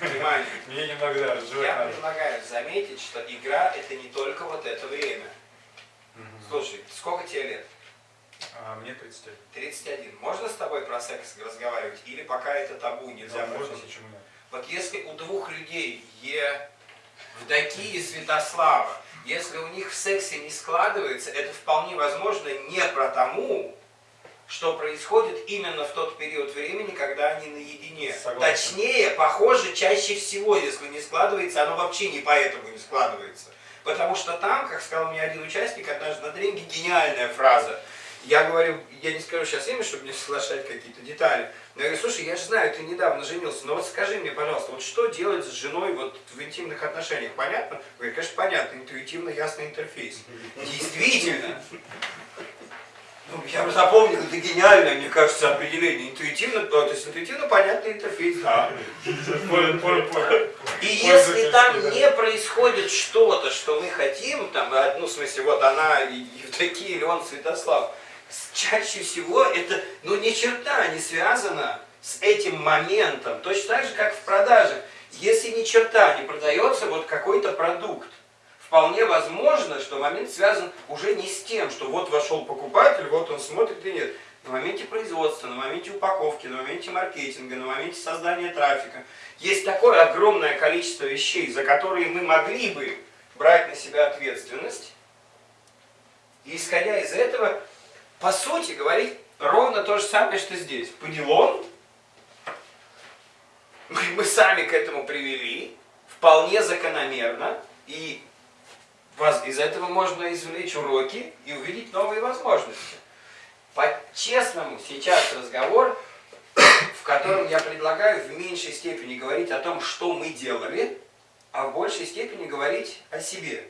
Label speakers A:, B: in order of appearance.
A: внимание. Мне немного, да,
B: Я
A: надо.
B: предлагаю заметить, что игра это не только вот это время.
A: Мгм.
B: Слушай, сколько тебе лет?
A: А, мне 31.
B: 31. Можно с тобой про секс разговаривать? Или пока это табу, нельзя
A: Да, можно, почему нет?
B: Вот если у двух людей, Евдокии и Святослава, если у них в сексе не складывается, это вполне возможно не потому, что происходит именно в тот период времени, когда они наедине.
A: Согласен.
B: Точнее, похоже, чаще всего, если не складывается, оно вообще не поэтому не складывается. Потому что там, как сказал мне один участник однажды на тренинге, гениальная фраза. Я говорю, я не скажу сейчас имя, чтобы не соглашать какие-то детали. Но я говорю, слушай, я же знаю, ты недавно женился, но вот скажи мне, пожалуйста, вот что делать с женой вот в интимных отношениях, понятно? Говорит, конечно, понятно, интуитивно ясный интерфейс. Действительно. Ну, я бы запомнил, это гениальное, мне кажется, определение. Интуитивно, то есть интуитивно понятный интерфейс, да. И если там не происходит что-то, что мы хотим, там, а, ну, в смысле, вот она, Евдокия, или он, Святослав, чаще всего это, ну, ни черта не связано с этим моментом. Точно так же, как в продаже. Если ни черта не продается вот какой-то продукт, вполне возможно, что момент связан уже не с тем, что вот вошел покупатель, вот он смотрит и нет. На моменте производства, на моменте упаковки, на моменте маркетинга, на моменте создания трафика. Есть такое огромное количество вещей, за которые мы могли бы брать на себя ответственность. И исходя из этого, по сути, говорить ровно то же самое, что здесь. По делам мы, сами к этому привели, вполне закономерно, и из этого можно извлечь уроки и увидеть новые возможности. По-честному сейчас разговор, в котором я предлагаю в меньшей степени говорить о том, что мы делали, а в большей степени говорить о себе.